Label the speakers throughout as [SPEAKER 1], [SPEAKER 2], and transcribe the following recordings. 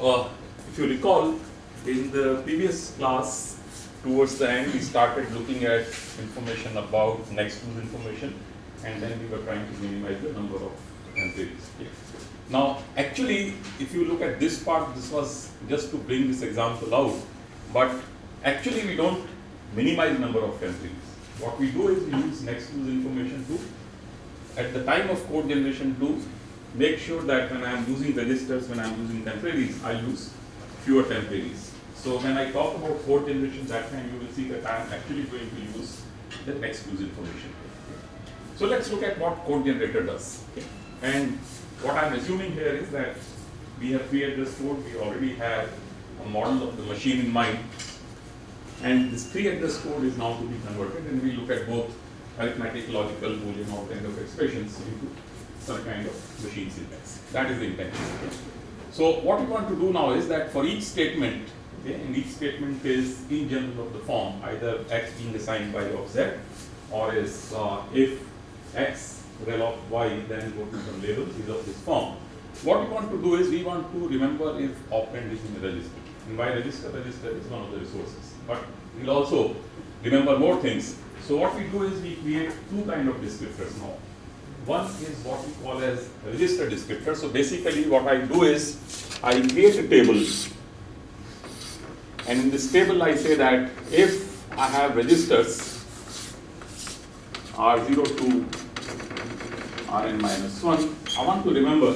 [SPEAKER 1] Uh, if you recall, in the previous class, towards the end, we started looking at information about next use information, and then we were trying to minimize the number of entries. Okay. Now, actually, if you look at this part, this was just to bring this example out, but actually we don't minimize the number of entries. What we do is we use next use information to, at the time of code generation to make sure that when I am using registers, when I am using temporaries, I use fewer temporaries. So when I talk about code generation that time, you will see that I am actually going to use the next use information. So let's look at what code generator does. And what I'm assuming here is that we have this code, we already have a model of the machine in mind. And this three-address code is now to be converted and we look at both arithmetic, logical, boolean, all kind of expressions into some kind of machine syntax. That is the intention. So what we want to do now is that for each statement, okay, and each statement is in general of the form, either x being assigned by of z, or is uh, if x rel of y, then go to some labels is of this form. What we want to do is we want to remember if operand is in a register. And by register, register is one of the resources. But we'll also remember more things. So what we do is we create two kind of descriptors now. One is what we call as register descriptor. So basically what I do is I create a table and in this table I say that if I have registers R0 to Rn minus 1, I want to remember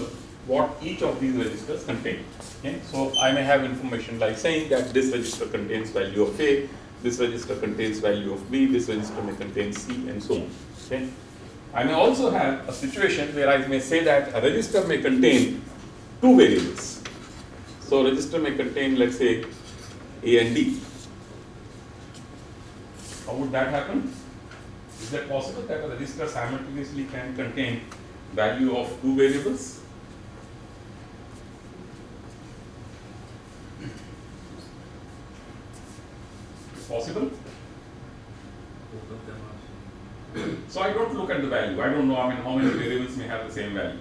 [SPEAKER 1] what each of these registers contain. Okay? So I may have information like saying that this register contains value of A, this register contains value of B, this register may contain C and so on. Okay? I may also have a situation where I may say that a register may contain two variables. So register may contain let's say A and D. How would that happen? Is that possible that a register simultaneously can contain value of two variables? Possible? So I don't look at the value. I don't know I mean, how many variables may have the same value.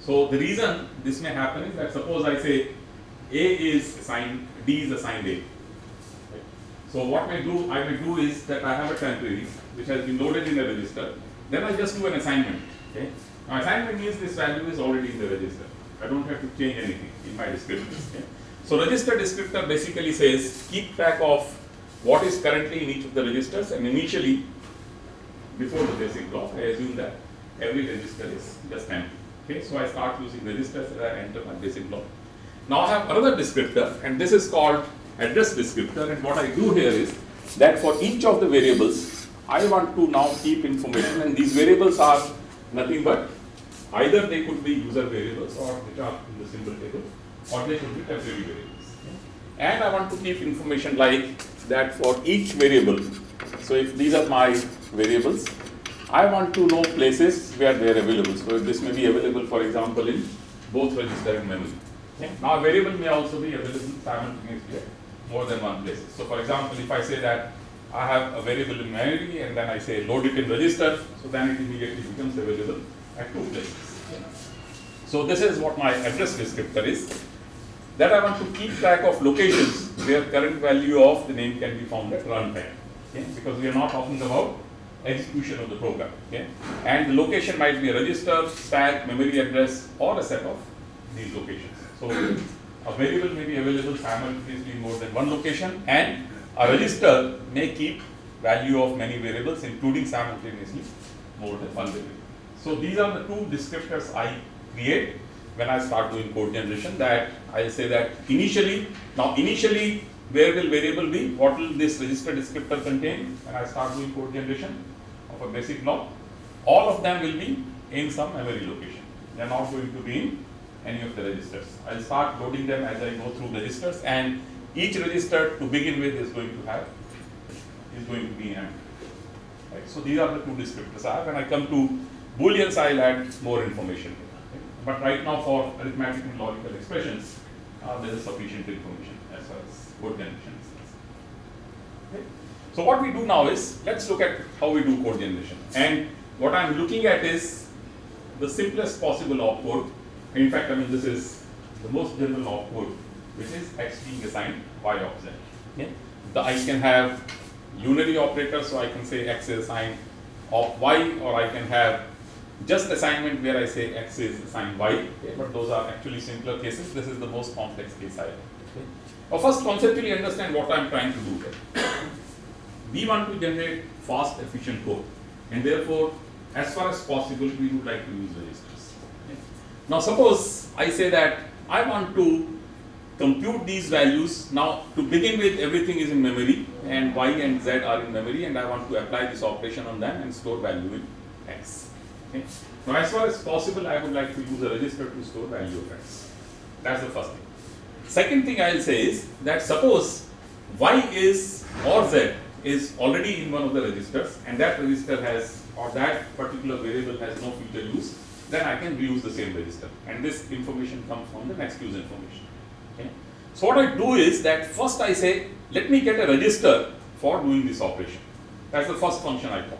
[SPEAKER 1] So the reason this may happen is that suppose I say A is assigned, D is assigned A. So what I do, I may do is that I have a temporary which has been loaded in the register. Then I just do an assignment. Okay. Now assignment means this value is already in the register. I don't have to change anything in my descriptors. Okay. So register descriptor basically says keep track of what is currently in each of the registers and initially before the basic block I assume that every register is just empty. Okay, so I start using registers as I enter my basic block. Now I have another descriptor and this is called address descriptor and what I do here is that for each of the variables I want to now keep information and these variables are nothing but either they could be user variables or which are in the symbol table or they could be temporary variables. And I want to keep information like that for each variable. So if these are my variables, I want to know places where they are available. So this may be available for example in both register and memory. Okay. Now a variable may also be available simultaneously at more than one place. So for example, if I say that I have a variable in memory and then I say load it in register, so then it immediately becomes available at two places. So this is what my address descriptor is. That I want to keep track of locations where current value of the name can be found at runtime. Okay? Because we are not talking about execution of the program. Okay? And the location might be a register, stack, memory address, or a set of these locations. So a variable may be available simultaneously in more than one location, and a register may keep value of many variables, including simultaneously more than one variable. So these are the two descriptors I create when I start doing code generation that I'll say that initially, now initially where will variable be? What will this register descriptor contain when I start doing code generation of a basic block? All of them will be in some memory location. They are not going to be in any of the registers. I'll start loading them as I go through registers and each register to begin with is going to have is going to be empty. Right? So these are the two descriptors I have. When I come to booleans, I'll add more information. But right now for arithmetic and logical expressions, uh, there is sufficient information code generation. Okay? So what we do now is let's look at how we do code generation. And what I'm looking at is the simplest possible opcode. In fact, I mean this is the most general opcode, which is x being assigned y of z. The, I can have unary operator, so I can say x is assigned of y, or I can have just assignment where I say x is assigned y, okay? but those are actually simpler cases. This is the most complex case I have. Now first conceptually understand what I am trying to do here. we want to generate fast efficient code and therefore as far as possible we would like to use registers. Okay? Now suppose I say that I want to compute these values. Now to begin with everything is in memory and y and z are in memory and I want to apply this operation on them and store value in x. Okay. Now as far as possible I would like to use a register to store value of x. That's the first thing. Second thing I will say is that suppose y is or z is already in one of the registers and that register has or that particular variable has no future use then I can reuse the same register and this information comes from the next use information. Okay. So what I do is that first I say let me get a register for doing this operation. That's the first function I call.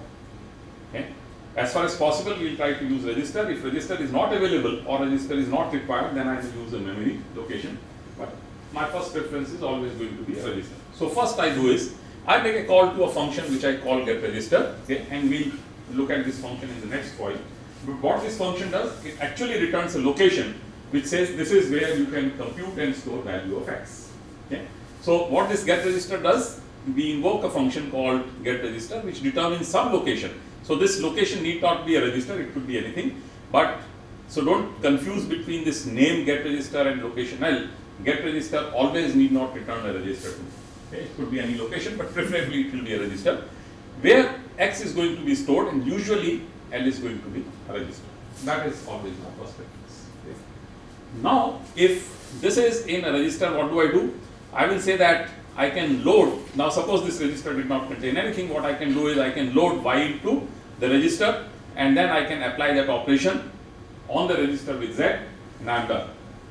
[SPEAKER 1] As far as possible we will try to use register. If register is not available or register is not required then I will use the memory location but my first preference is always going to be a register. So first I do is I make a call to a function which I call get register okay, and we look at this function in the next point. But what this function does, it actually returns a location which says this is where you can compute and store value of x. Okay. So what this get register does, we invoke a function called get register which determines some location. So this location need not be a register, it could be anything. But so don't confuse between this name get register and location L. Get register always need not return a register to. Okay. It could be any location, but preferably it will be a register where x is going to be stored and usually L is going to be a register. That is always my preference. Okay. Now, if this is in a register, what do I do? I will say that I can load, now suppose this register did not contain anything, what I can do is I can load y into the register and then I can apply that operation on the register with z and I am done.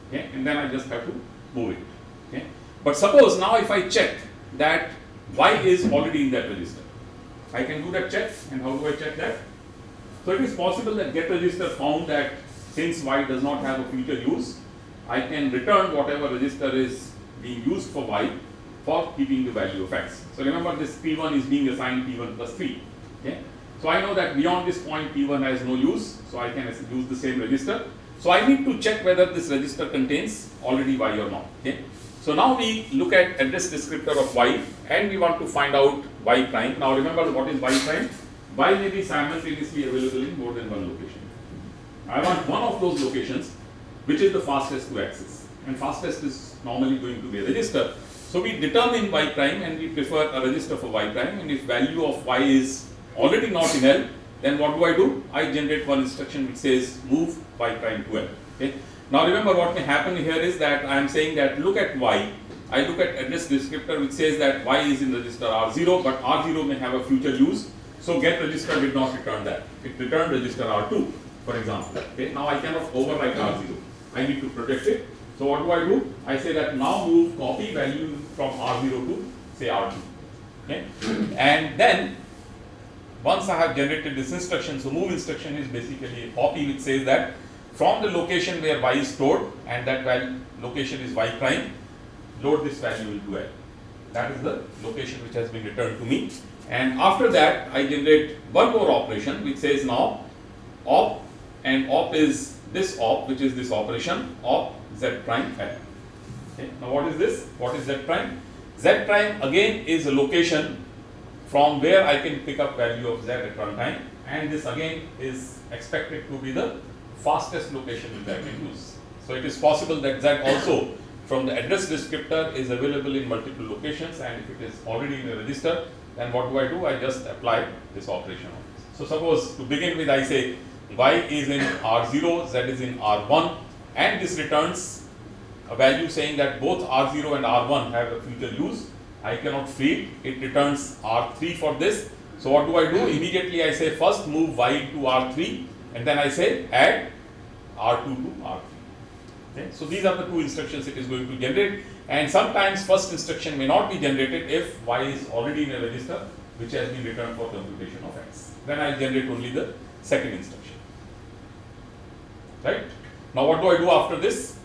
[SPEAKER 1] Okay. And then I just have to move it. Okay. But suppose now if I check that y is already in that register, I can do that check and how do I check that? So it is possible that get register found that since y does not have a future use, I can return whatever register is being used for y for keeping the value of x. So remember this p1 is being assigned p1 plus 3. Okay? So I know that beyond this point p1 has no use, so I can use the same register. So I need to check whether this register contains already y or not. Okay? So now we look at address descriptor of y and we want to find out y prime. Now remember what is y prime? Y may be simultaneously available in more than one location. I want one of those locations which is the fastest to access and fastest is normally going to be a register. So we determine y prime and we prefer a register for y prime and if value of y is already not in L then what do I do? I generate one instruction which says move y prime to L. Okay? Now remember what may happen here is that I am saying that look at y, I look at address descriptor which says that y is in register R0 but R0 may have a future use. So get register did not return that. It returned register R2 for example. Okay? Now I cannot overwrite R0. I need to protect it. So what do I do? I say that now move copy value from R0 to say R2. Okay? And then once I have generated this instruction, so move instruction is basically a copy which says that from the location where y is stored and that value location is y prime, load this value into L. That is the location which has been returned to me. And after that, I generate one more operation which says now op and op is this op which is this operation op z prime L. Okay. Now what is this? What is z prime? z prime again is a location from where I can pick up value of z at runtime and this again is expected to be the fastest location that I can use. So it is possible that Z also from the address descriptor is available in multiple locations and if it is already in a register then what do I do? I just apply this operation on this. So suppose to begin with I say y is in R0, z is in R1 and this returns a value saying that both R0 and R1 have a future use. I cannot feed, it returns R3 for this. So what do I do? Immediately I say first move y to R3 and then I say add R2 to R3. Okay. So these are the two instructions it is going to generate and sometimes first instruction may not be generated if y is already in a register which has been returned for computation of x. Then I generate only the second instruction. Right. Now what do I do after this?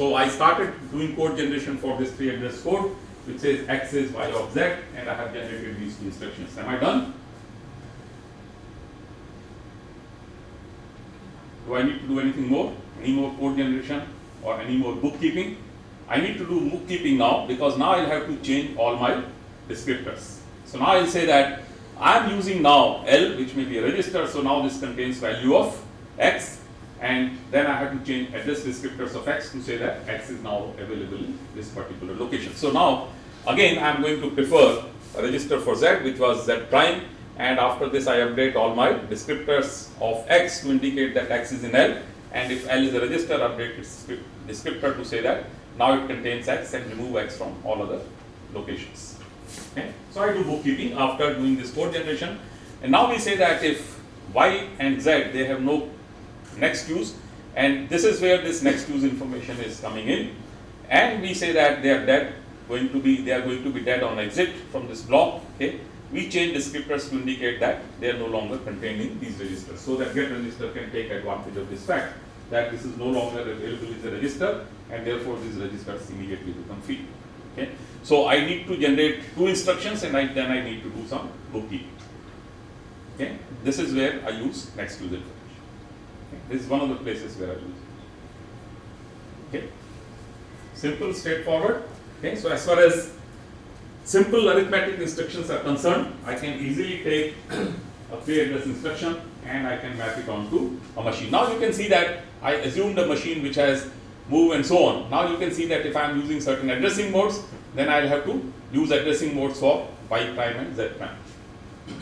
[SPEAKER 1] So I started doing code generation for this three address code which says x is y of z and I have generated these two instructions. Am I done? Do I need to do anything more? Any more code generation or any more bookkeeping? I need to do bookkeeping now because now I'll have to change all my descriptors. So now I'll say that I'm using now L which may be a register so now this contains value of x and then I have to change address descriptors of x to say that x is now available in this particular location. So now again I am going to prefer a register for z which was z prime and after this I update all my descriptors of x to indicate that x is in L and if L is a register update its descriptor to say that now it contains x and remove x from all other locations. Okay. So I do bookkeeping after doing this code generation and now we say that if y and z they have no next use and this is where this next use information is coming in. And we say that they are dead going to be they are going to be dead on exit from this block okay? We change descriptors to indicate that they are no longer contained in these registers. So that get register can take advantage of this fact that this is no longer available as a register and therefore these registers immediately become free okay? So i need to generate two instructions and I, then i need to do some bookkeeping okay? This is where i use next use information this is one of the places where I use it. Okay. Simple, straightforward. Okay. So as far as simple arithmetic instructions are concerned, I can easily take a three address instruction and I can map it onto a machine. Now you can see that I assumed a machine which has move and so on. Now you can see that if I am using certain addressing modes, then I will have to use addressing modes for y prime and z prime.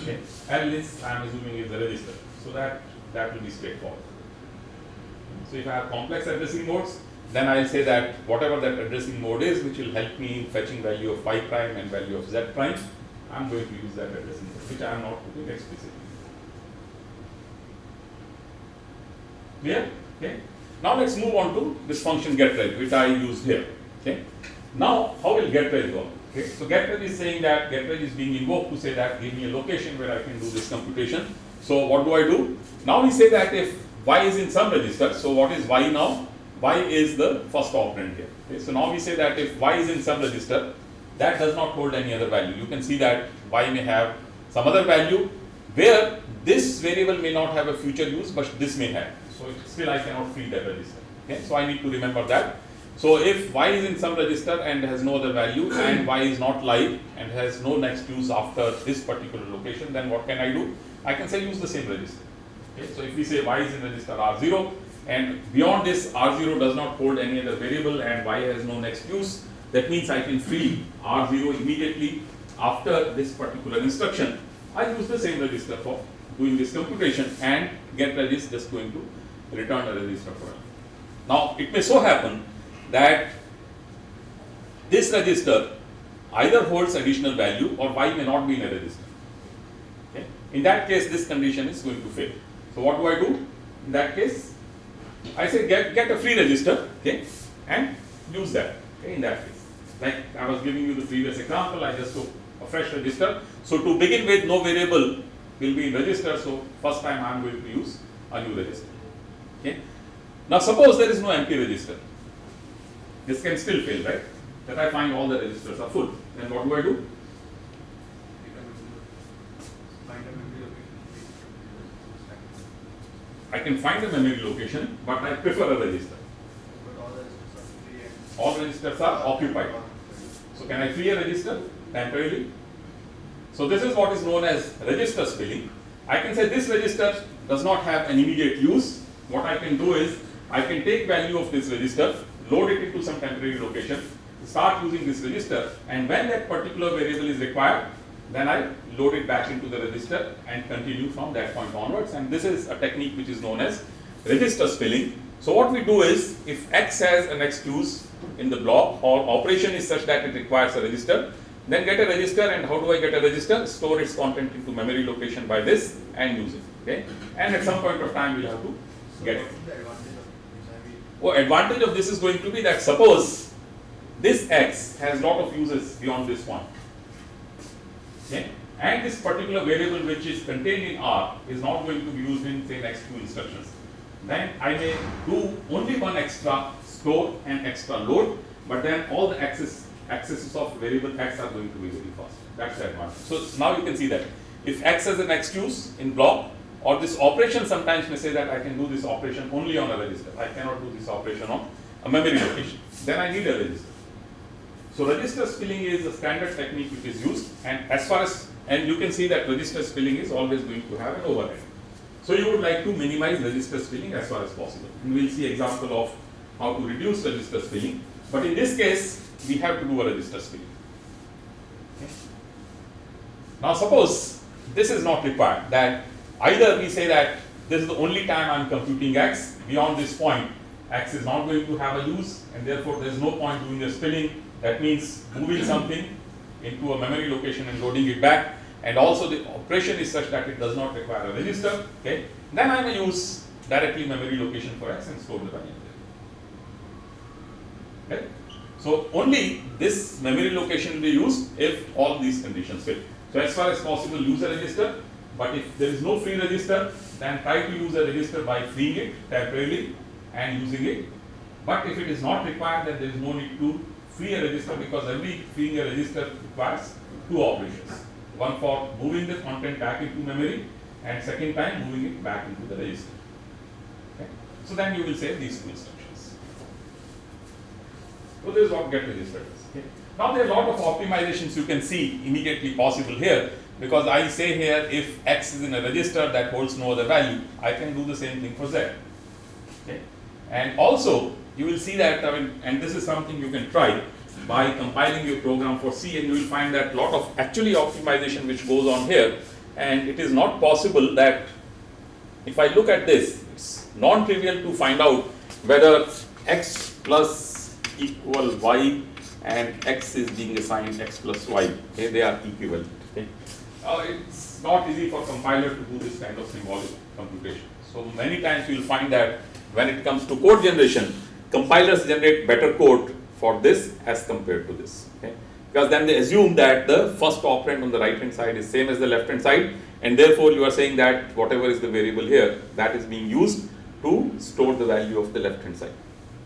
[SPEAKER 1] Okay. L is I am assuming is the register. So that that will be straightforward. So if I have complex addressing modes, then I'll say that whatever that addressing mode is, which will help me in fetching value of y prime and value of z prime, I'm going to use that addressing mode, which I am not putting explicitly. Clear? Okay. Now let's move on to this function getReg, which I used here. Okay. Now how will getReg work? Okay. So getReg is saying that getReg is being invoked to say that give me a location where I can do this computation. So what do I do? Now we say that if y is in some register. So what is y now? y is the first operand here. Okay, so now we say that if y is in some register, that does not hold any other value. You can see that y may have some other value where this variable may not have a future use, but this may have. So still I cannot feed that register. Okay, so I need to remember that. So if y is in some register and has no other value and y is not live and has no next use after this particular location, then what can I do? I can say use the same register. Okay, so if we say y is in register R0 and beyond this R0 does not hold any other variable and y has no next use, that means I can free R0 immediately after this particular instruction. I use the same register for doing this computation and get is just going to return a register for it. Now it may so happen that this register either holds additional value or y may not be in a register. Okay. In that case this condition is going to fail. So what do I do? In that case, I say get, get a free register, okay, and use that, okay, in that case. Like I was giving you the previous example, I just took a fresh register. So to begin with, no variable will be in register, so first time I am going to use a new register, okay. Now suppose there is no empty register. This can still fail, right? That I find all the registers are full. Then what do I do? I can find a memory location, but I prefer a register. All registers are occupied. So can I free a register temporarily? So this is what is known as register spilling. I can say this register does not have an immediate use. What I can do is I can take value of this register, load it into some temporary location, start using this register and when that particular variable is required, then I load it back into the register and continue from that point onwards and this is a technique which is known as register spilling. So what we do is if x has an next use in the block or operation is such that it requires a register then get a register and how do I get a register? Store its content into memory location by this and use it okay and at some point of time we'll have to get it. Oh, advantage of this is going to be that suppose this x has lot of uses beyond this one Okay? And this particular variable which is contained in R is not going to be used in say next two instructions. then I may do only one extra store and extra load, but then all the access accesses of variable x are going to be very fast. That's the advantage. So now you can see that if x has a next use in block, or this operation sometimes may say that I can do this operation only on a register. I cannot do this operation on a memory location. Then I need a register. So register spilling is a standard technique which is used, and as far as and you can see that register spilling is always going to have an overhead. So you would like to minimize register spilling as far as possible. And we'll see example of how to reduce register spilling. But in this case, we have to do a register spilling. Okay. Now suppose this is not required, that either we say that this is the only time I am computing x, beyond this point x is not going to have a use and therefore there is no point doing the spilling, that means moving something into a memory location and loading it back and also the operation is such that it does not require a register, okay, then I may use directly memory location for x and store the value there. Okay. So only this memory location will be used if all these conditions fit. So as far as possible use a register, but if there is no free register, then try to use a register by freeing it temporarily and using it. But if it is not required, then there is no need to free a register because every freeing a register requires two operations. One for moving the content back into memory and second time moving it back into the register. Okay. So then you will save these two instructions. So this is what get registered is. Okay. Now there are a lot of optimizations you can see immediately possible here because I say here if x is in a register that holds no other value, I can do the same thing for z. Okay. And also you will see that I mean and this is something you can try by compiling your program for C and you will find that lot of actually optimization which goes on here. And it is not possible that if I look at this it's non-trivial to find out whether x plus equal y and x is being assigned x plus y. Okay they are equivalent okay? Uh, it's not easy for compiler to do this kind of symbolic computation. So many times you will find that when it comes to code generation compilers generate better code for this as compared to this. Okay? Because then they assume that the first operand on the right hand side is same as the left hand side and therefore you are saying that whatever is the variable here that is being used to store the value of the left hand side.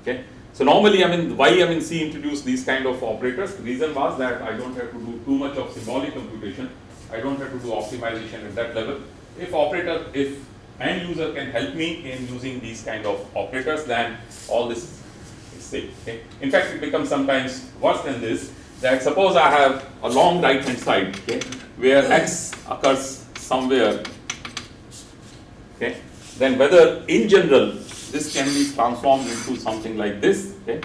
[SPEAKER 1] Okay? So normally I mean why I mean C introduced these kind of operators the reason was that I don't have to do too much of symbolic computation I don't have to do optimization at that level. If operator if end user can help me in using these kind of operators then all this is Okay. In fact, it becomes sometimes worse than this. That suppose I have a long right hand side, okay, where x occurs somewhere, okay, then whether in general this can be transformed into something like this, okay,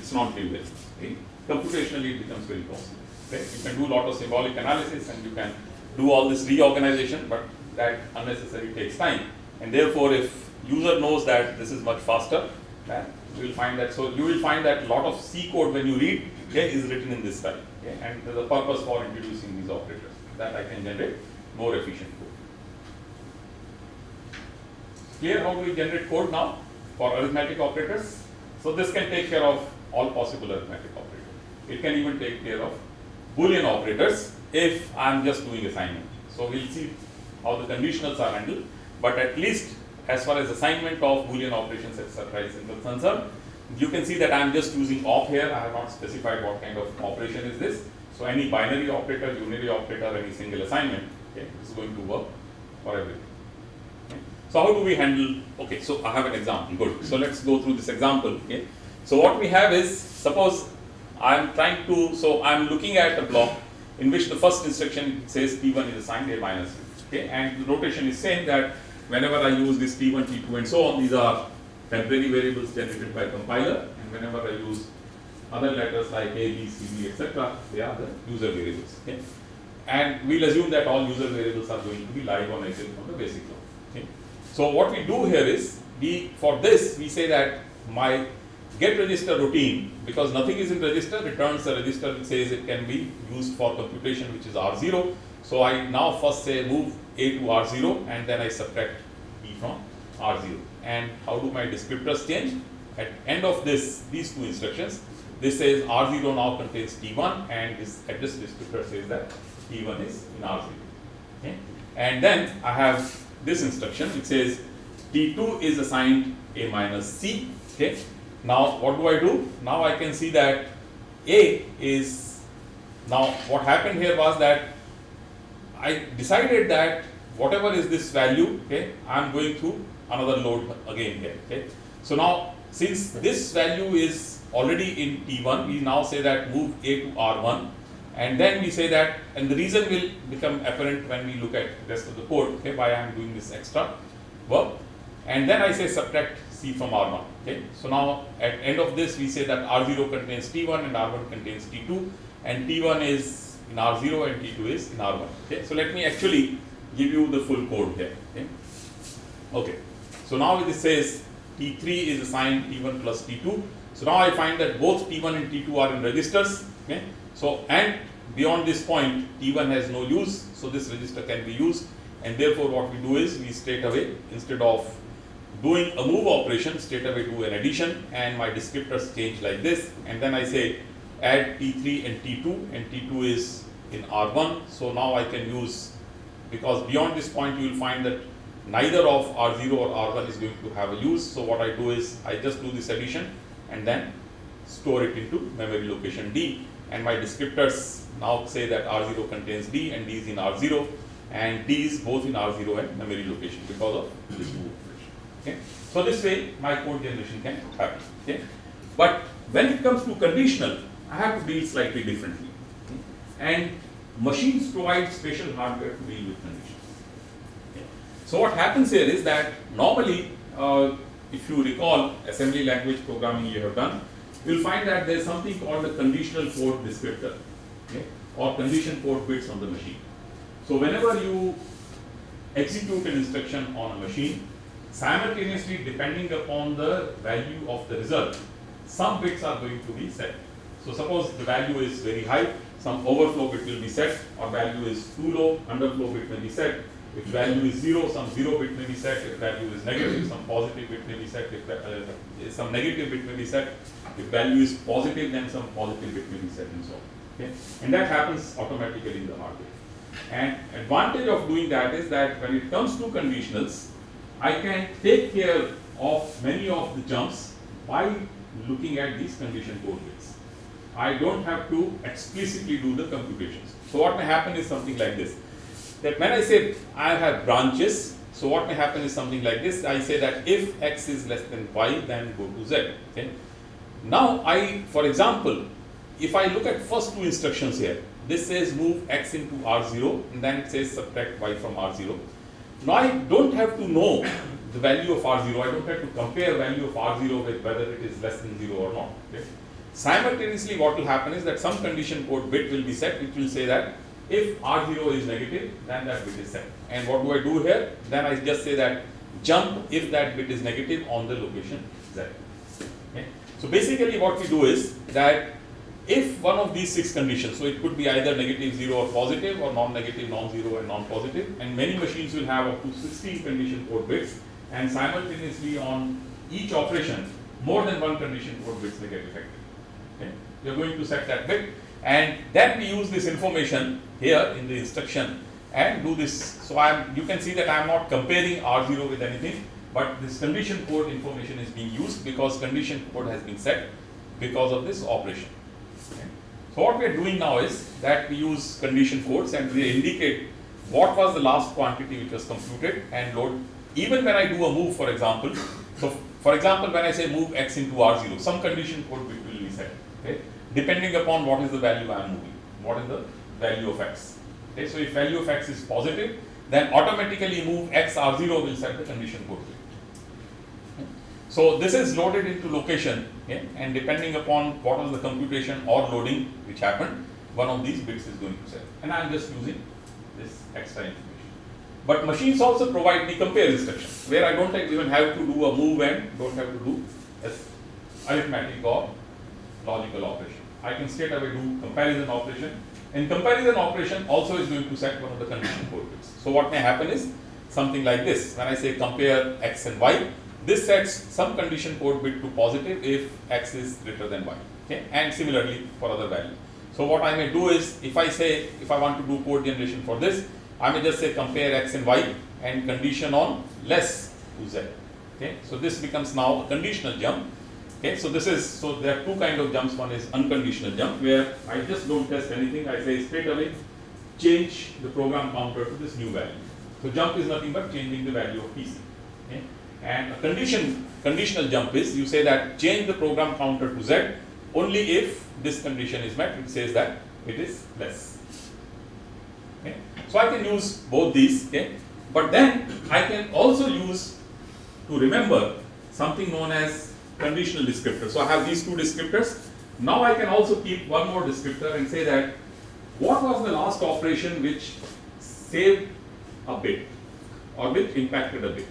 [SPEAKER 1] it's not trivial. Okay. Computationally, it becomes very possible. Okay. You can do a lot of symbolic analysis and you can do all this reorganization, but that unnecessarily takes time. And therefore, if user knows that this is much faster, then you will find that. So you will find that a lot of C code when you read okay, is written in this style. Okay, and there's a purpose for introducing these operators that I can generate more efficient code. Clear how do we generate code now for arithmetic operators? So this can take care of all possible arithmetic operators. It can even take care of Boolean operators if I'm just doing assignment. So we'll see how the conditionals are handled, but at least as far as assignment of Boolean operations etc. is concerned. You can see that I am just using op here, I have not specified what kind of operation is this. So any binary operator, unary operator, any single assignment, okay, is going to work for everything. So how do we handle, okay, so I have an example, good. So let's go through this example, okay. So what we have is, suppose I am trying to, so I am looking at a block in which the first instruction says T1 is assigned A minus, okay, and the notation is saying that whenever I use this T1, T2 and so on, these are temporary variables generated by compiler and whenever I use other letters like A, B, C, D, etc., they are the user variables. Okay? And we'll assume that all user variables are going to be live on exit from the basic block. Okay? So what we do here is, we for this we say that my get register routine, because nothing is in register, returns the register which says it can be used for computation which is R0. So I now first say move A to R0 and then I subtract B from R0. And how do my descriptors change? At end of this, these two instructions, this says R0 now contains T1 and this address descriptor says that T1 is in R0. Okay? And then I have this instruction, it says T2 is assigned A minus C. Okay. Now what do I do? Now I can see that A is now what happened here was that I decided that whatever is this value, okay, I am going through another load again here. Okay. So now since this value is already in T1, we now say that move A to R1 and then we say that and the reason will become apparent when we look at the rest of the code, okay, why I am doing this extra work and then I say subtract C from R1. Okay. So now at end of this we say that R0 contains T1 and R1 contains T2 and T1 is in R0 and T2 is in R1. Okay. So let me actually give you the full code here. Okay. okay. So now this says T3 is assigned T1 plus T2. So now I find that both T1 and T2 are in registers. Okay. So and beyond this point T1 has no use. So this register can be used and therefore what we do is we straight away instead of doing a move operation straight away do an addition and my descriptors change like this. And then I say add T3 and T2 and T2 is in R1 so now I can use because beyond this point you will find that neither of R0 or R1 is going to have a use. So what I do is I just do this addition and then store it into memory location D. And my descriptors now say that R0 contains D and D is in R0 and D is both in R0 and memory location because of this move So this way my code generation can happen. Okay. But when it comes to conditional, I have to deal slightly differently. Okay. And machines provide special hardware to deal with conditions. Okay. So what happens here is that normally, uh, if you recall assembly language programming you have done, you will find that there is something called a conditional code descriptor okay, or condition code bits on the machine. So whenever you execute an instruction on a machine, simultaneously depending upon the value of the result, some bits are going to be set. So suppose the value is very high, some overflow bit will be set or value is too low, underflow bit may be set. If value is 0, some 0 bit may be set. If value is negative, some positive bit may be set. If uh, some negative bit may be set. If value is positive, then some positive bit may be set and so on. Okay? And that happens automatically in the hardware. And advantage of doing that is that when it comes to conditionals, I can take care of many of the jumps by looking at these condition code bits. I don't have to explicitly do the computations. So what may happen is something like this. That when I say I have branches, so what may happen is something like this. I say that if x is less than y, then go to z. Okay. Now I, for example, if I look at first two instructions here, this says move x into R0 and then it says subtract y from R0. Now I don't have to know the value of R0, I don't have to compare value of R0 with whether it is less than 0 or not. Okay. Simultaneously what will happen is that some condition code bit will be set which will say that if R0 is negative then that bit is set. And what do I do here? Then I just say that jump if that bit is negative on the location Z. Okay. So basically what we do is that if one of these six conditions, so it could be either negative 0 or positive or non-negative, non-zero and non-positive and many machines will have up to 16 condition code bits and simultaneously on each operation more than one condition code bits may get affected. Okay. Are going to set that bit and then we use this information here in the instruction and do this. So I am you can see that I am not comparing R0 with anything but this condition code information is being used because condition code has been set because of this operation. So what we are doing now is that we use condition codes and we indicate what was the last quantity which was computed and load. Even when I do a move, for example, so for example, when I say move x into R0, some condition code will be set, okay, depending upon what is the value I am moving, what is the value of x. Okay, so if value of x is positive, then automatically move x R0 will set the condition code. So this is loaded into location okay, and depending upon what was the computation or loading which happened, one of these bits is going to set. And I am just using this extra information. But machines also provide the compare instruction where I don't even have to do a move and don't have to do arithmetic or logical operation. I can straight away do comparison operation and comparison operation also is going to set one of the condition code bits. So what may happen is something like this when I say compare x and y this sets some condition code bit to positive if x is greater than y okay and similarly for other value. So what I may do is if I say if I want to do code generation for this I may just say compare x and y and condition on less to z. Okay, so this becomes now a conditional jump. Okay, so this is so there are two kind of jumps. One is unconditional jump where I just don't test anything. I say straight away change the program counter to this new value. So jump is nothing but changing the value of PC. Okay, and a condition conditional jump is you say that change the program counter to z only if this condition is met. It says that it is less. Okay, so I can use both these. Okay, but then I can also use to remember something known as conditional descriptor. So I have these two descriptors. Now I can also keep one more descriptor and say that what was the last operation which saved a bit or which impacted a bit.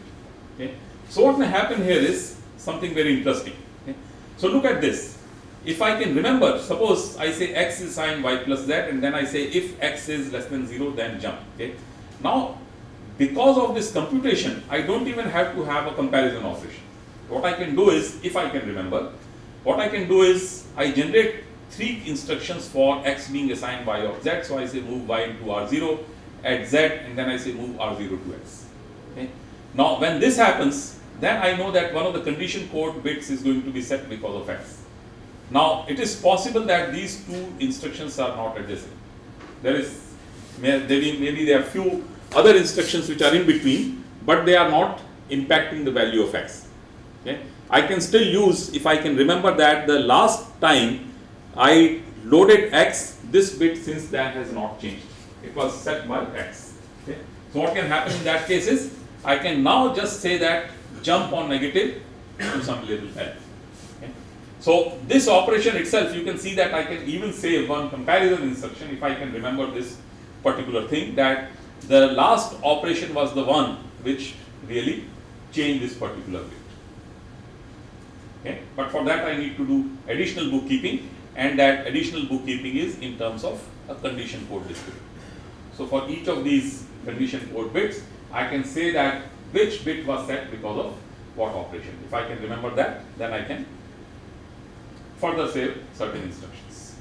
[SPEAKER 1] Okay. So what may happen here is something very interesting. Okay. So look at this. If I can remember, suppose I say x is sine y plus z and then I say if x is less than 0 then jump. Okay. Now because of this computation, I don't even have to have a comparison operation. What I can do is, if I can remember, what I can do is I generate three instructions for x being assigned y of z. So I say move y into r0 at z and then I say move r0 to x. Okay. Now when this happens, then I know that one of the condition code bits is going to be set because of x. Now it is possible that these two instructions are not adjacent. There is maybe, maybe there are few other instructions which are in between, but they are not impacting the value of x. Okay. I can still use, if I can remember that the last time I loaded x, this bit since that has not changed. It was set by x. Okay. So what can happen in that case is, I can now just say that jump on negative to some little value. Okay. So this operation itself, you can see that I can even say one comparison instruction if I can remember this particular thing that the last operation was the one which really changed this particular bit. Okay. But for that I need to do additional bookkeeping and that additional bookkeeping is in terms of a condition code descriptor. So for each of these condition code bits, I can say that which bit was set because of what operation. If I can remember that, then I can further save certain instructions.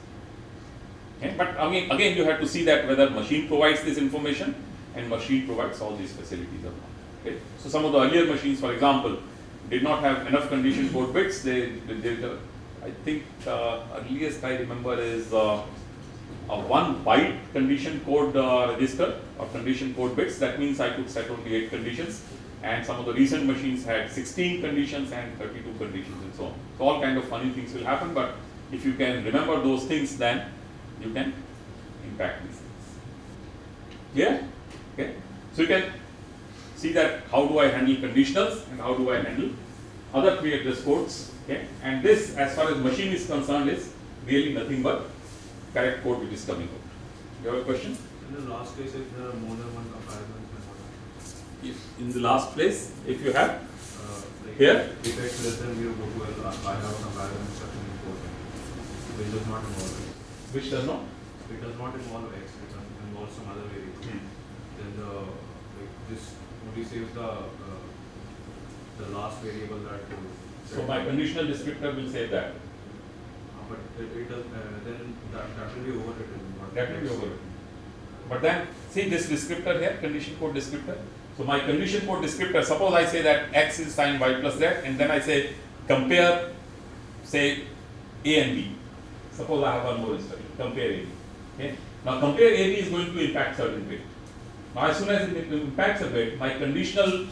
[SPEAKER 1] Okay. But again, again you have to see that whether machine provides this information and machine provides all these facilities or not. Okay. So some of the earlier machines, for example, did not have enough condition code bits. They, they, they I think uh, earliest I remember is uh, a one byte condition code uh, register or condition code bits. That means I could set only eight conditions. And some of the recent machines had 16 conditions and 32 conditions and so on. So all kind of funny things will happen. But if you can remember those things, then you can impact these things. Yeah. Okay. So you can see that how do I handle conditionals and how do I handle other three-address codes. Okay. And this, as far as machine is concerned, is really nothing but correct code which is coming out. You have a question?
[SPEAKER 2] In the last case, if there are more than one
[SPEAKER 1] If in the last place, if you have
[SPEAKER 2] uh,
[SPEAKER 1] Here?
[SPEAKER 2] If x less than zero, go to L, I have a comparison instruction in code, which does not involve x.
[SPEAKER 1] which does not.
[SPEAKER 2] It does not involve x, it involves some other variable. Then the, like, this only saves the, uh, the last variable that. uh,
[SPEAKER 1] So my conditional descriptor will say that.
[SPEAKER 2] Uh, But it, it does, uh, then that, that will be overwritten.
[SPEAKER 1] That will be overwritten. But then, see this descriptor here, condition code descriptor. So my condition code descriptor, suppose I say that x is sine y plus z, and then I say compare, say a and b. Suppose I have one more instruction, compare a. Okay. Now compare a b is going to impact certain bit. Now as soon as it impacts a bit, my conditional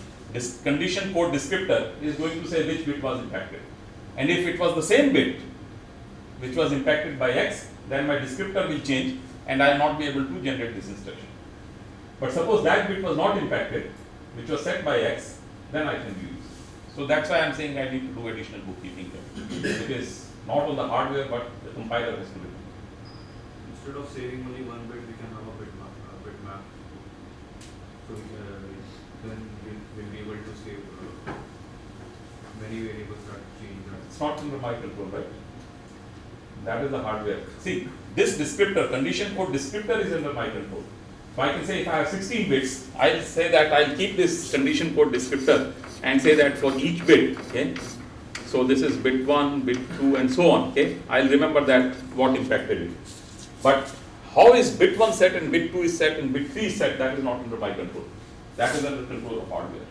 [SPEAKER 1] condition code descriptor is going to say which bit was impacted. And if it was the same bit which was impacted by x, then my descriptor will change and I will not be able to generate this instruction. But suppose that bit was not impacted, which was set by x, then I can use. So that's why I am saying I need to do additional bookkeeping here. It is not on the hardware, but the compiler has to do it.
[SPEAKER 2] Instead of saving only one bit, we can have a bit map, a bit map. So, uh, then we'll, we'll be able to save, uh, many variables that change that.
[SPEAKER 1] It's not under my control, right? That is the hardware. See, this descriptor, condition code descriptor is under my control. So I can say if I have 16 bits, I'll say that I'll keep this condition code descriptor and say that for each bit, okay? So this is bit 1, bit 2 and so on, okay? I'll remember that what impacted it. But how is bit 1 set and bit 2 is set and bit 3 is set, that is not under my control. that is under control of hardware.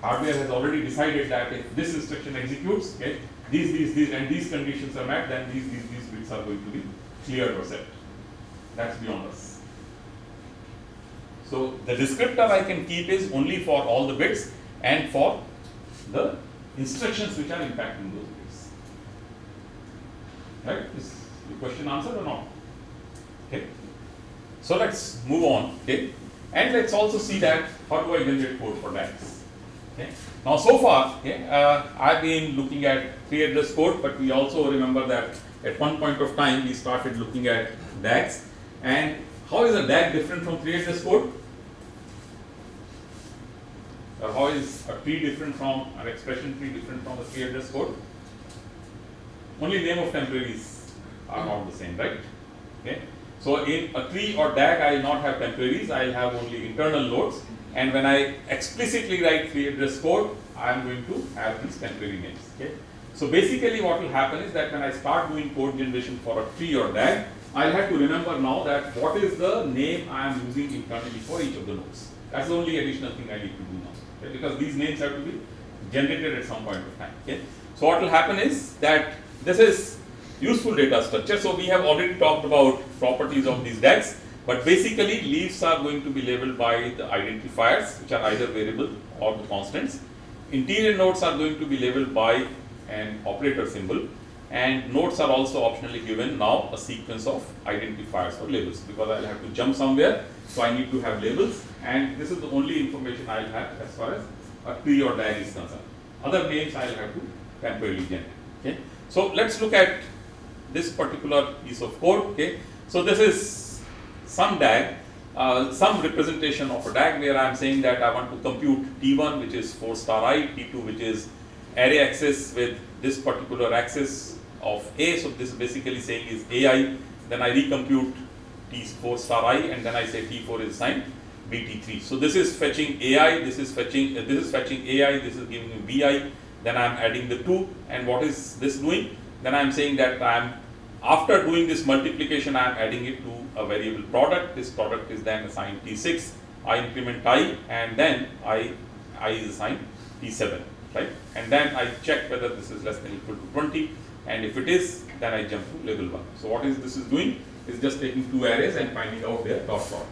[SPEAKER 1] Hardware has already decided that if this instruction executes, okay, these, these, these, and these conditions are met, then these, these, these bits are going to be cleared or set. That's beyond us. So the descriptor I can keep is only for all the bits and for the instructions which are impacting those bits. Right? Is the question answered or not? Okay. So let's move on. Okay. And let's also see that how do I generate code for DAGs. Okay. Now so far, okay, uh, I've been looking at three address code, but we also remember that at one point of time we started looking at DAGs. And how is a DAG different from three address code? Or how is a tree different from an expression tree different from a three address code? Only name of temporaries are not the same, right? Okay. So in a tree or DAG, I will not have temporaries, I will have only internal nodes. And when I explicitly write three address code, I am going to have these temporary names. Okay. So basically what will happen is that when I start doing code generation for a tree or DAG, I'll have to remember now that what is the name I am using internally for each of the nodes. That's the only additional thing I need to do now. Okay? Because these names have to be generated at some point of time. Okay. So what will happen is that this is useful data structure. So we have already talked about properties of these DAGs, but basically leaves are going to be labeled by the identifiers, which are either variable or the constants. Interior nodes are going to be labeled by an operator symbol, and nodes are also optionally given now a sequence of identifiers or labels because I'll have to jump somewhere, so I need to have labels, and this is the only information I'll have as far as a tree or DAG is concerned. Other names I'll have to temporarily generate. Okay. So let's look at this particular piece of code. Okay. So this is some DAG, uh, some representation of a DAG where I am saying that I want to compute T1 which is 4 star i, T2 which is array access with this particular access of A. So this is basically saying is AI. Then I recompute T4 star i and then I say T4 is assigned BT3. So this is fetching AI, this is fetching, uh, this is fetching AI, this is giving me BI. Then I am adding the 2 and what is this doing? Then I am saying that I am after doing this multiplication, I am adding it to a variable product. This product is then assigned T6. I increment i, and then i i is assigned T7, right? And then I check whether this is less than equal to 20, and if it is, then I jump to label one. So what is this is doing is just taking two arrays and finding out their dot product.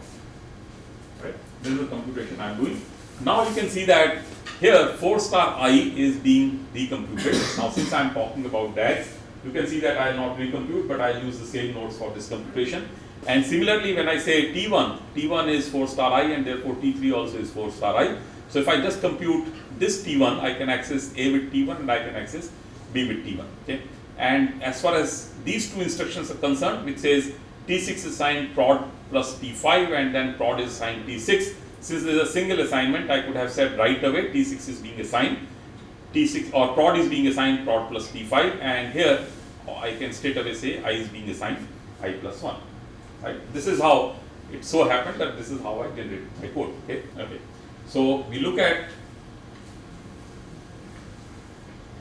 [SPEAKER 1] This is the computation I am doing. Now you can see that here 4 star i is being recomputed. now since I am talking about DAGs, you can see that I will not recompute, but I will use the same nodes for this computation. And similarly, when I say T1, T1 is 4 star i and therefore T3 also is 4 star i. So if I just compute this T1, I can access A with T1 and I can access B with T1. Okay. And as far as these two instructions are concerned, which says T6 is assigned prod plus T5 and then prod is assigned T6. Since there is a single assignment, I could have said right away T6 is being assigned T6 or prod is being assigned prod plus T5 and here I can straight away say I is being assigned I plus 1. Right? This is how it so happened that this is how I generate my code. Okay. Okay. So we look at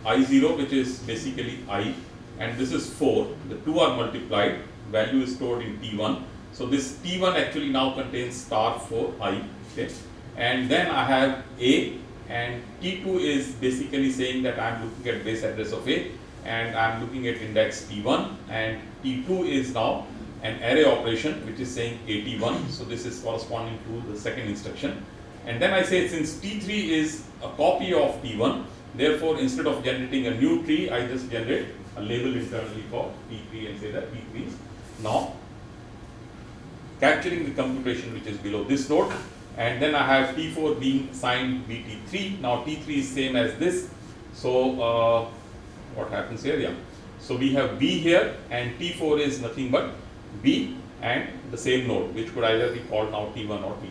[SPEAKER 1] I0 which is basically I and this is 4. The two are multiplied. Value is stored in T1. So this T1 actually now contains star 4 I. Okay. And then I have A and T2 is basically saying that I am looking at base address of A and I am looking at index T1 and T2 is now an array operation which is saying 81 so this is corresponding to the second instruction and then I say since T3 is a copy of T1 therefore instead of generating a new tree I just generate a label internally for T3 and say that T3 is now capturing the computation which is below this node and then I have T4 being signed BT3. Now T3 is same as this. So uh, what happens here? Yeah. So we have B here and T4 is nothing but B and the same node which could either be called now T1 or T3.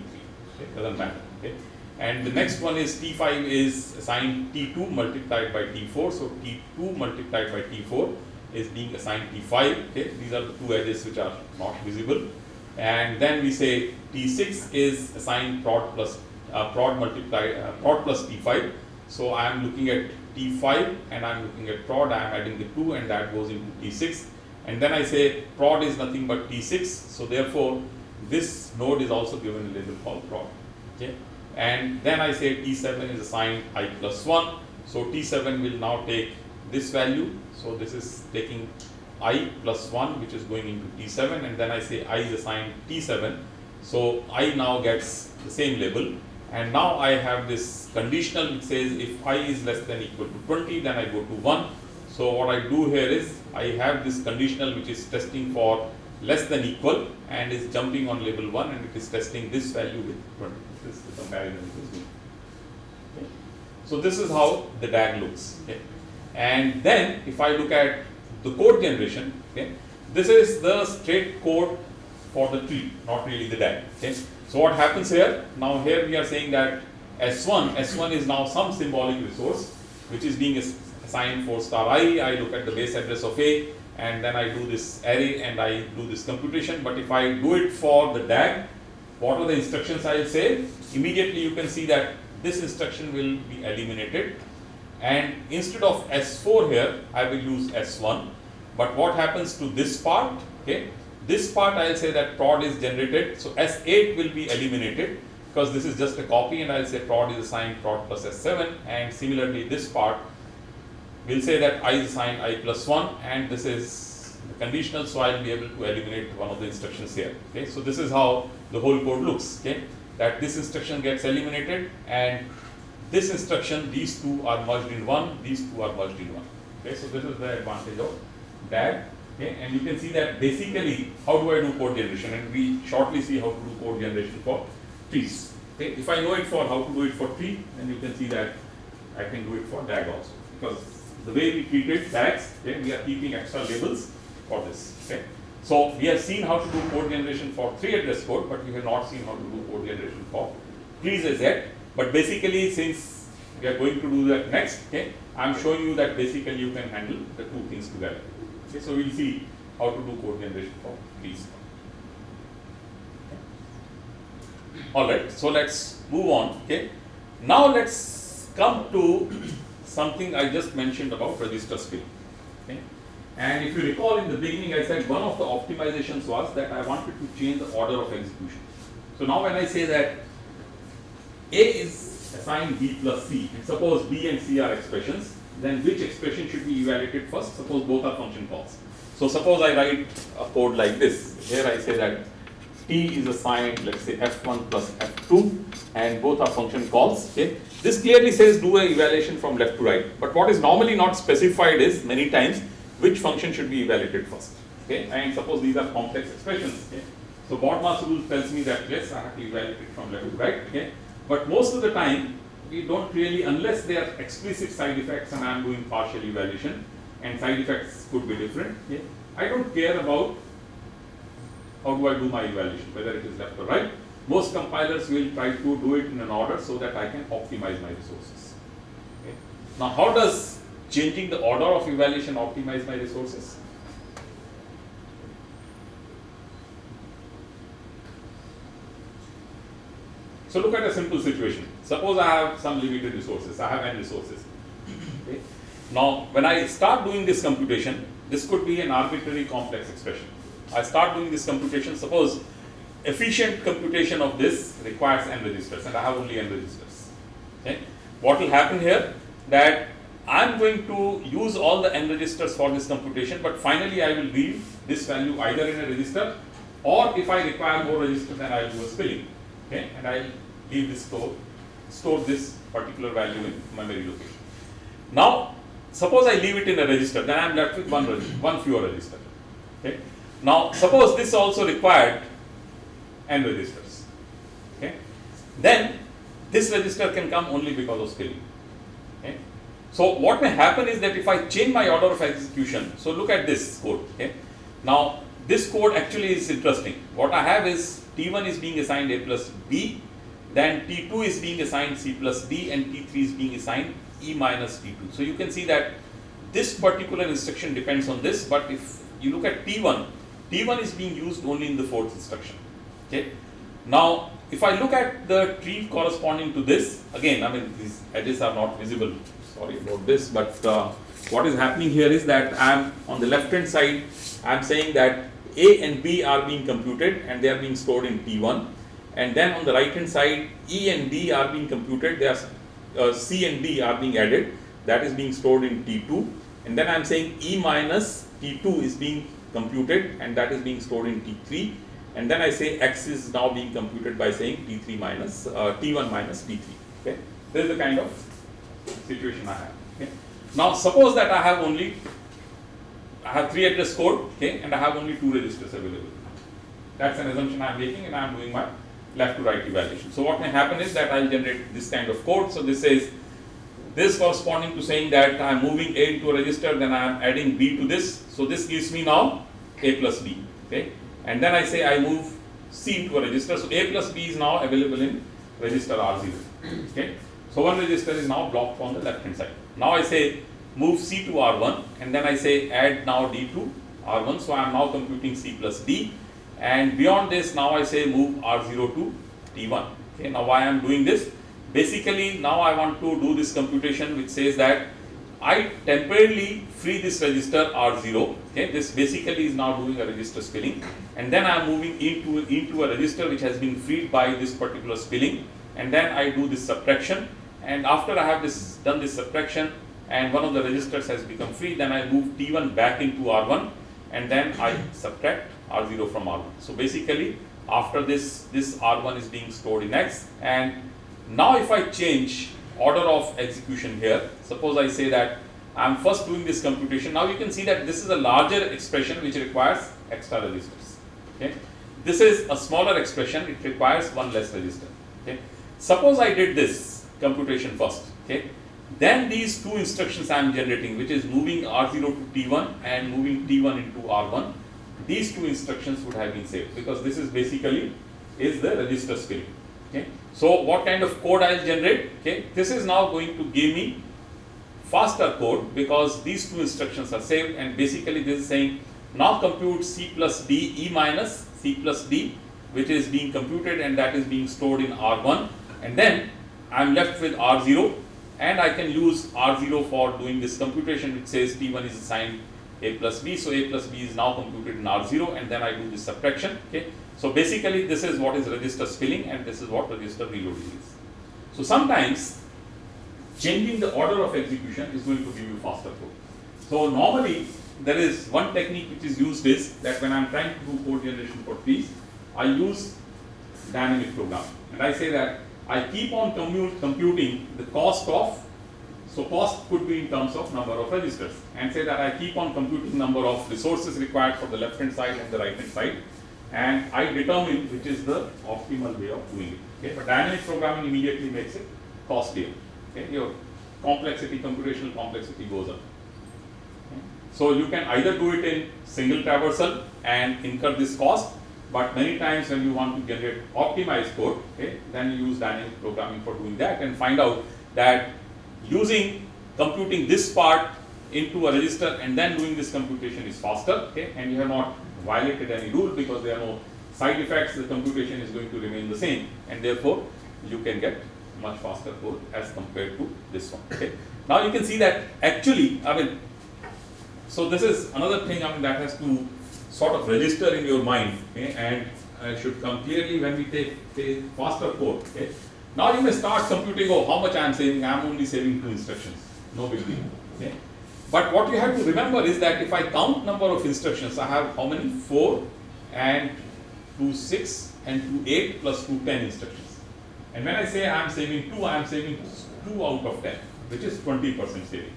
[SPEAKER 1] Okay, doesn't matter. Okay. And the next one is T5 is assigned T2 multiplied by T4. So T2 multiplied by T4 is being assigned T5. Okay. These are the two edges which are not visible and then we say T6 is assigned prod plus uh, prod multiply uh, prod plus T5. So I am looking at T5 and I am looking at prod. I am adding the 2 and that goes into T6. And then I say prod is nothing but T6. So therefore, this node is also given a label called prod. Okay. and then I say T7 is assigned I plus 1. So T7 will now take this value. So this is taking I plus 1 which is going into T7 and then I say I is assigned T7. So I now gets the same label and now I have this conditional which says if I is less than equal to 20 then I go to 1. So what I do here is I have this conditional which is testing for less than equal and is jumping on label 1 and it is testing this value with 20. This is the comparison. Okay. So this is how the DAG looks. Okay. And then if I look at the code generation, okay, this is the straight code for the tree, not really the DAG. Okay. So what happens here? Now here we are saying that S1, S1 is now some symbolic resource which is being assigned for star i. I look at the base address of A and then I do this array and I do this computation. But if I do it for the DAG, what are the instructions I will say? Immediately you can see that this instruction will be eliminated and instead of S4 here, I will use S1. But what happens to this part? Okay, this part I will say that prod is generated. So S8 will be eliminated because this is just a copy and I will say prod is assigned prod plus S7 and similarly this part we'll say that i is assigned i plus 1 and this is conditional so I'll be able to eliminate one of the instructions here okay so this is how the whole code looks okay that this instruction gets eliminated and this instruction these two are merged in one these two are merged in one okay so this is the advantage of DAG okay and you can see that basically how do I do code generation and we shortly see how to do code generation for trees okay if I know it for how to do it for tree then you can see that I can do it for DAG also because the way we treated DAGs, okay, we are keeping extra labels for this. Okay. So we have seen how to do code generation for three address code, but we have not seen how to do code generation for trees as yet. But basically, since we are going to do that next, okay, I am showing you that basically you can handle the two things together. Okay, so we'll see how to do code generation for trees. All right, so let's move on. Okay, now let's come to something I just mentioned about register. Okay? And if you recall in the beginning, I said one of the optimizations was that I wanted to change the order of execution. So now when I say that A is assigned B plus C, and suppose B and C are expressions, then which expression should be evaluated first? Suppose both are function calls. So suppose I write a code like this. Here I say that T is assigned, let's say F1 plus F2, and both are function calls. Okay. This clearly says do a evaluation from left to right. But what is normally not specified is many times which function should be evaluated first. Okay, and suppose these are complex expressions. Okay. So BODMAS rule tells me that yes, I have to evaluate it from left to right. Okay. But most of the time we don't really, unless they are explicit side effects and I am doing partial evaluation, and side effects could be different. Okay. I don't care about how do I do my evaluation, whether it is left or right most compilers will try to do it in an order so that I can optimize my resources. Okay. Now, how does changing the order of evaluation optimize my resources? So look at a simple situation. Suppose I have some limited resources, I have n resources. Okay. Now, when I start doing this computation, this could be an arbitrary complex expression. I start doing this computation, suppose efficient computation of this requires n registers and I have only n registers. Okay. What will happen here that I am going to use all the n registers for this computation but finally I will leave this value either in a register or if I require more registers then I will do a spilling okay, and I leave this store, store this particular value in memory location. Now suppose I leave it in a register then I am left with one, one fewer register. Okay. Now suppose this also required n registers. Okay. Then this register can come only because of spilling. Okay. So what may happen is that if I change my order of execution, so look at this code. Okay. Now this code actually is interesting. What I have is T1 is being assigned A plus B, then T2 is being assigned C plus D, and T3 is being assigned E minus T2. So you can see that this particular instruction depends on this, but if you look at T1, T1 is being used only in the fourth instruction. Okay. Now, if I look at the tree corresponding to this, again, I mean, these edges are not visible. Sorry about this, but uh, what is happening here is that I am on the left hand side, I am saying that A and B are being computed and they are being stored in T1. and then on the right hand side E and D are being computed, they are uh, C and D are being added, that is being stored in T2 and then I am saying E minus T2 is being computed and that is being stored in T3 and then I say X is now being computed by saying T3 minus uh, T1 minus T3 okay? This is the kind of situation I have. Okay? Now suppose that I have only I have three address code okay and I have only two registers available that's an assumption I am making and I am doing my left to right evaluation so what may happen is that I will generate this kind of code so this says this corresponding to saying that I am moving A into a register, then I am adding B to this. So this gives me now A plus B. Okay, and then I say I move C into a register. So A plus B is now available in register R0. Okay, so one register is now blocked on the left hand side. Now I say move C to R1, and then I say add now D to R1. So I am now computing C plus D, and beyond this now I say move R0 to T1. Okay, now why I am doing this? basically now I want to do this computation which says that I temporarily free this register R0 okay this basically is now doing a register spilling and then I am moving into into a register which has been freed by this particular spilling and then I do this subtraction and after I have this done this subtraction and one of the registers has become free then I move T1 back into R1 and then I subtract R0 from R1 so basically after this this R1 is being stored in X and now if I change order of execution here, suppose I say that I am first doing this computation, now you can see that this is a larger expression which requires extra registers. Okay. This is a smaller expression, it requires one less register. Okay. Suppose I did this computation first, okay. Then these two instructions I am generating which is moving R0 to T1 and moving T1 into R1, these two instructions would have been saved because this is basically is the register spilling. Okay. So what kind of code I will generate? Okay, this is now going to give me faster code because these two instructions are saved and basically this is saying now compute C plus D E minus C plus D which is being computed and that is being stored in R1 and then I am left with R0 and I can use R0 for doing this computation which says T1 is assigned A plus B so A plus B is now computed in R0 and then I do this subtraction okay so basically this is what is register spilling and this is what register reloading is. So sometimes changing the order of execution is going to give you faster code. So normally there is one technique which is used is that when I am trying to do code generation for trees, I use dynamic programming and I say that I keep on computing the cost of so cost could be in terms of number of registers and say that I keep on computing number of resources required for the left hand side and the right hand side and I determine which is the optimal way of doing it. Okay, but dynamic programming immediately makes it costlier. Okay, your complexity, computational complexity goes up. So you can either do it in single traversal and incur this cost, but many times when you want to generate optimized code, okay, then you use dynamic programming for doing that and find out that using computing this part into a register and then doing this computation is faster, okay, and you have not violated any rule because there are no side effects, the computation is going to remain the same and therefore you can get much faster code as compared to this one. Okay. Now you can see that actually, I mean, so this is another thing I mean that has to sort of register in your mind okay, and uh, should come clearly when we take, take faster code. Okay. Now you may start computing, oh, how much I am saving? I am only saving two instructions. No big deal. Okay. But what you have to remember is that if I count number of instructions, I have how many? 4 and 2, 6 and 2, 8 plus 2, 10 instructions. And when I say I am saving 2, I am saving 2 out of 10, which is 20% saving.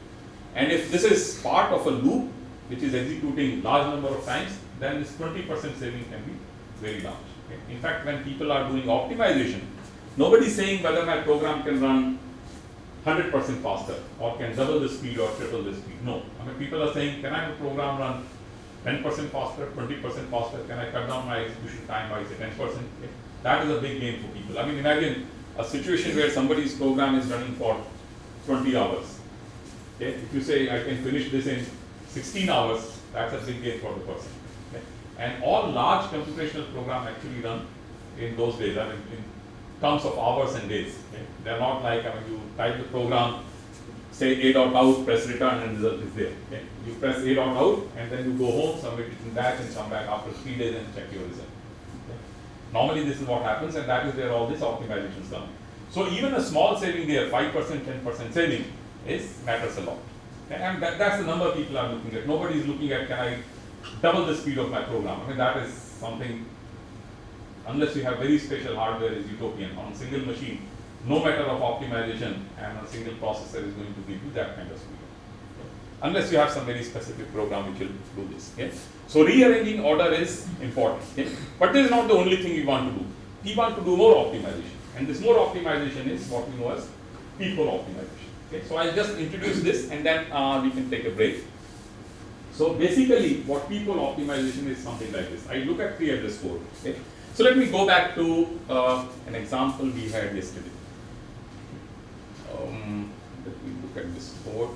[SPEAKER 1] And if this is part of a loop, which is executing large number of times, then this 20% saving can be very large. Okay? In fact, when people are doing optimization, nobody is saying whether my program can run 100% faster or can double the speed or triple the speed. No. I mean, people are saying, can I have a program run 10% faster, 20% faster? Can I cut down my execution time by say 10%? Okay. That is a big gain for people. I mean, imagine a situation where somebody's program is running for 20 hours. Okay. If you say, I can finish this in 16 hours, that's a big gain for the person. And all large computational programs actually run in those days. I mean, in terms of hours and days. Okay? They're not like, I mean, you type the program, say A dot out, press return and result is there. Okay? You press A dot out and then you go home, submit it in batch and come back after three days and check your result. Okay? Normally this is what happens and that is where all this optimizations come. So even a small saving there, 5%, 10% saving is matters a lot. And that, that's the number people are looking at. Nobody is looking at can I double the speed of my program. I mean that is something unless you have very special hardware is utopian. On a single machine, no matter of optimization and a single processor is going to give you that kind of speed. Unless you have some very specific program which will do this. Okay? So rearranging order is important. Okay? But this is not the only thing we want to do. We want to do more optimization. And this more optimization is what we know as peephole optimization. Okay? So I'll just introduce this and then uh, we can take a break. So basically what peephole optimization is something like this. I look at three address code. Okay? So let me go back to uh, an example we had yesterday. Um, let me look at this code.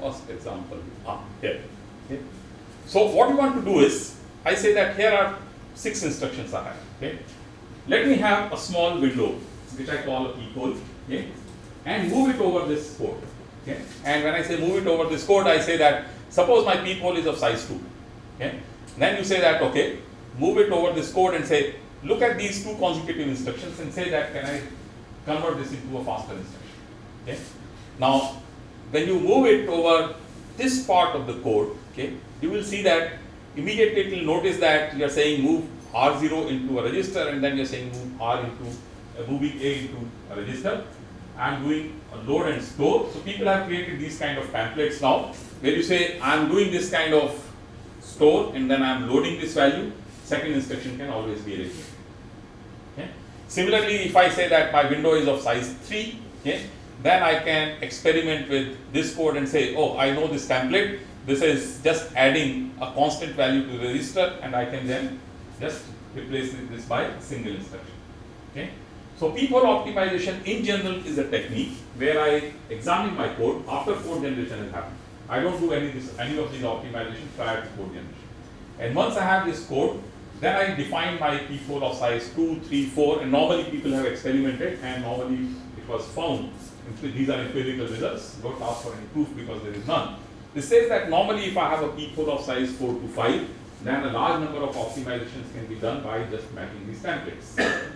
[SPEAKER 1] First example, ah, here. Okay. So what we want to do is, I say that here are six instructions I have. Okay. Let me have a small window, which I call a peephole, okay, and move it over this code. Okay. And when I say move it over this code, I say that suppose my peephole is of size two. Okay. Then you say that okay, move it over this code and say look at these two consecutive instructions and say that can I convert this into a faster instruction. Okay. Now when you move it over this part of the code, okay, you will see that immediately it will notice that you are saying move R0 into a register and then you are saying move R into, uh, moving A into a register. I am doing a load and store. So people have created these kind of templates now where you say I am doing this kind of store and then I am loading this value, second instruction can always be repeated. Okay. Similarly, if I say that my window is of size 3, okay, then I can experiment with this code and say, oh, I know this template. This is just adding a constant value to the register and I can then just replace this by single instruction. Okay. So peephole optimization in general is a technique where I examine my code after code generation has happened. I don't do any, this, any of these optimizations prior to code generation. And once I have this code, then I define my peephole of size 2, 3, 4 and normally people have experimented and normally it was found these are empirical results, don't ask for any proof because there is none. This says that normally if I have a peephole of size 4 to 5, then a large number of optimizations can be done by just mapping these templates.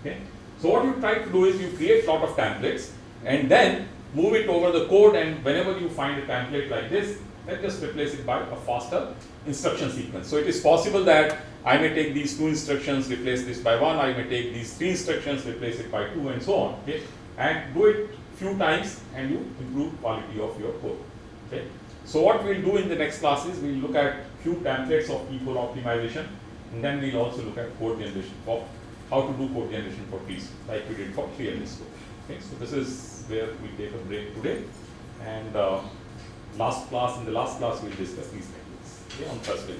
[SPEAKER 1] Okay. So what you try to do is you create a lot of templates and then move it over the code and whenever you find a template like this, then just replace it by a faster instruction sequence. So it is possible that I may take these two instructions, replace this by one, I may take these three instructions, replace it by two and so on. Okay and do it few times and you improve quality of your code. Okay. So what we'll do in the next class is we'll look at few templates of peephole optimization and then we'll also look at code generation for how to do code generation for trees like we did for tree and code. Okay. So this is where we take a break today and uh, last class in the last class we'll discuss these techniques okay, on Thursday.